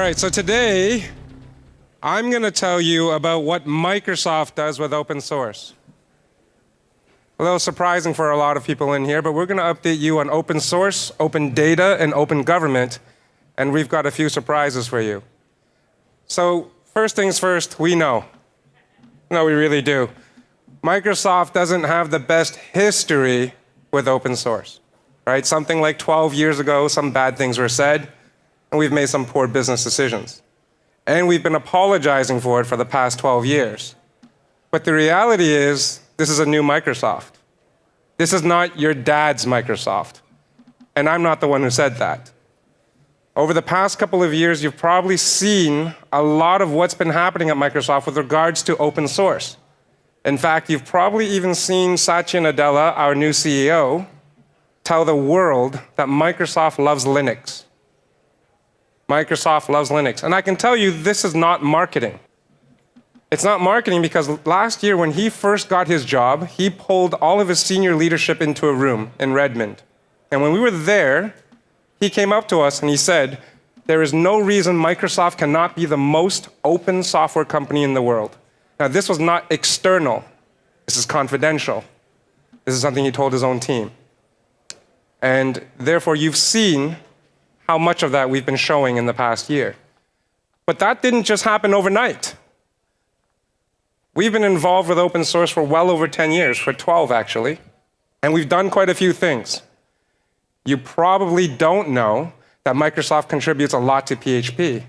right, so today I'm going to tell you about what Microsoft does with open source. A little surprising for a lot of people in here, but we're going to update you on open source, open data, and open government, and we've got a few surprises for you. So first things first, we know. No, we really do. Microsoft doesn't have the best history with open source. Right? Something like 12 years ago, some bad things were said, and we've made some poor business decisions. And we've been apologizing for it for the past 12 years. But the reality is, this is a new Microsoft. This is not your dad's Microsoft. And I'm not the one who said that. Over the past couple of years, you've probably seen a lot of what's been happening at Microsoft with regards to open source. In fact, you've probably even seen Satya Nadella, our new CEO, tell the world that Microsoft loves Linux. Microsoft loves Linux. And I can tell you this is not marketing. It's not marketing because last year when he first got his job, he pulled all of his senior leadership into a room in Redmond. And when we were there, he came up to us and he said, there is no reason Microsoft cannot be the most open software company in the world. Now, this was not external. This is confidential. This is something he told his own team. And therefore, you've seen how much of that we've been showing in the past year. But that didn't just happen overnight. We've been involved with open source for well over 10 years, for 12 actually, and we've done quite a few things. You probably don't know that Microsoft contributes a lot to PHP.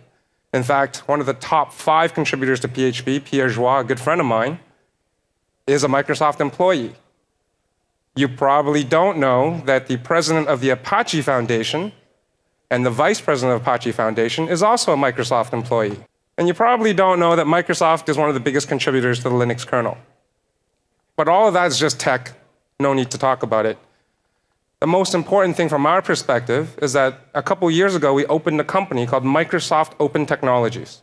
In fact, one of the top five contributors to PHP, Pierre Joye, a good friend of mine, is a Microsoft employee. You probably don't know that the president of the Apache Foundation and the vice president of Apache Foundation is also a Microsoft employee. And you probably don't know that Microsoft is one of the biggest contributors to the Linux kernel. But all of that is just tech. No need to talk about it. The most important thing from our perspective is that a couple years ago, we opened a company called Microsoft Open Technologies,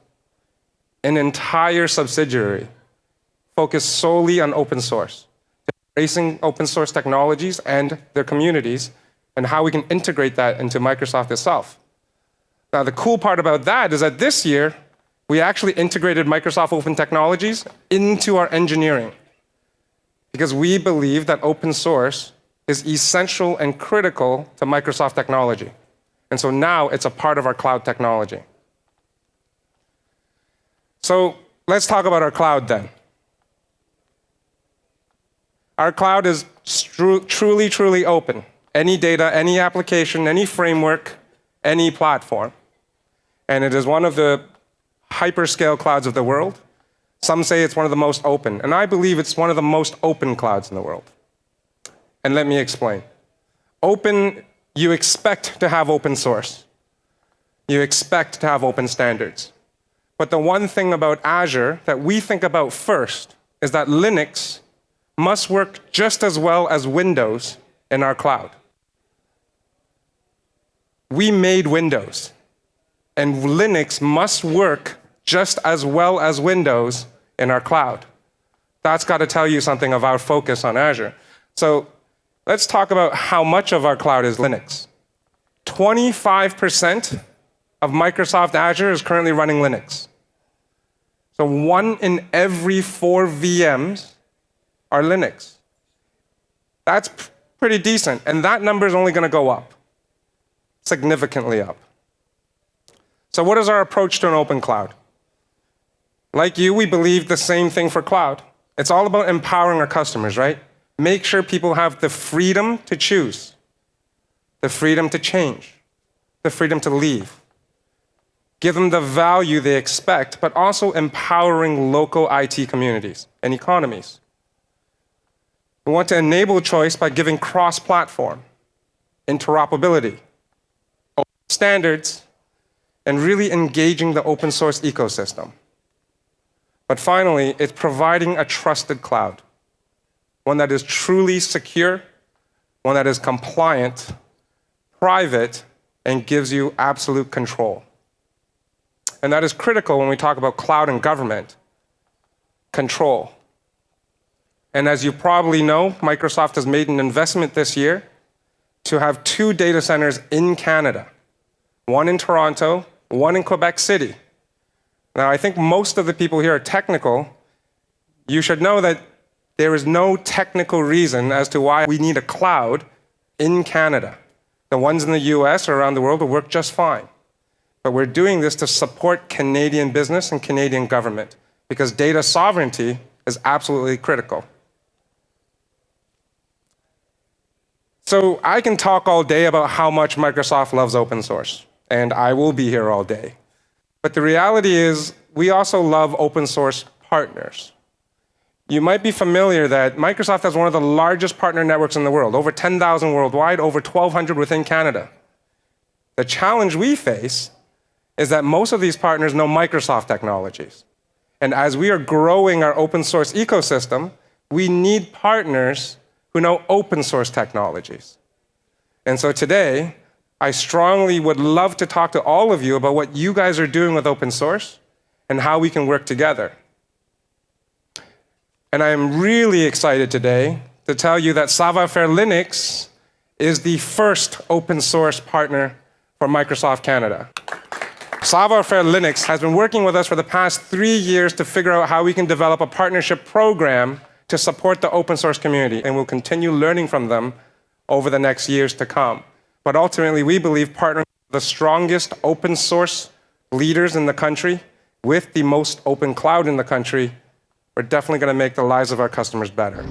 an entire subsidiary focused solely on open source, embracing open source technologies and their communities and how we can integrate that into Microsoft itself. Now, the cool part about that is that this year, we actually integrated Microsoft Open Technologies into our engineering because we believe that open source is essential and critical to Microsoft technology. And so now it's a part of our cloud technology. So let's talk about our cloud then. Our cloud is truly, truly open any data, any application, any framework, any platform. And it is one of the hyperscale clouds of the world. Some say it's one of the most open, and I believe it's one of the most open clouds in the world. And let me explain. Open, you expect to have open source. You expect to have open standards. But the one thing about Azure that we think about first is that Linux must work just as well as Windows in our cloud we made Windows. And Linux must work just as well as Windows in our cloud. That's got to tell you something of our focus on Azure. So let's talk about how much of our cloud is Linux. 25% of Microsoft Azure is currently running Linux. So one in every four VMs are Linux. That's pretty decent, and that number is only going to go up significantly up. So what is our approach to an open cloud? Like you, we believe the same thing for cloud. It's all about empowering our customers, right? Make sure people have the freedom to choose, the freedom to change, the freedom to leave. Give them the value they expect, but also empowering local IT communities and economies. We want to enable choice by giving cross-platform, interoperability, standards, and really engaging the open source ecosystem. But finally, it's providing a trusted cloud, one that is truly secure, one that is compliant, private, and gives you absolute control. And that is critical when we talk about cloud and government. Control. And as you probably know, Microsoft has made an investment this year to have two data centers in Canada one in Toronto one in Quebec City. Now, I think most of the people here are technical. You should know that there is no technical reason as to why we need a cloud in Canada. The ones in the US or around the world will work just fine. But we're doing this to support Canadian business and Canadian government because data sovereignty is absolutely critical. So I can talk all day about how much Microsoft loves open source, and I will be here all day. But the reality is, we also love open source partners. You might be familiar that Microsoft has one of the largest partner networks in the world, over 10,000 worldwide, over 1,200 within Canada. The challenge we face is that most of these partners know Microsoft technologies. And as we are growing our open source ecosystem, we need partners who know open source technologies. And so today, I strongly would love to talk to all of you about what you guys are doing with open source and how we can work together. And I am really excited today to tell you that Savoir Faire Linux is the first open source partner for Microsoft Canada. Savoir Faire Linux has been working with us for the past three years to figure out how we can develop a partnership program to support the open source community, and we'll continue learning from them over the next years to come. But ultimately, we believe partnering the strongest open source leaders in the country with the most open cloud in the country, we're definitely going to make the lives of our customers better.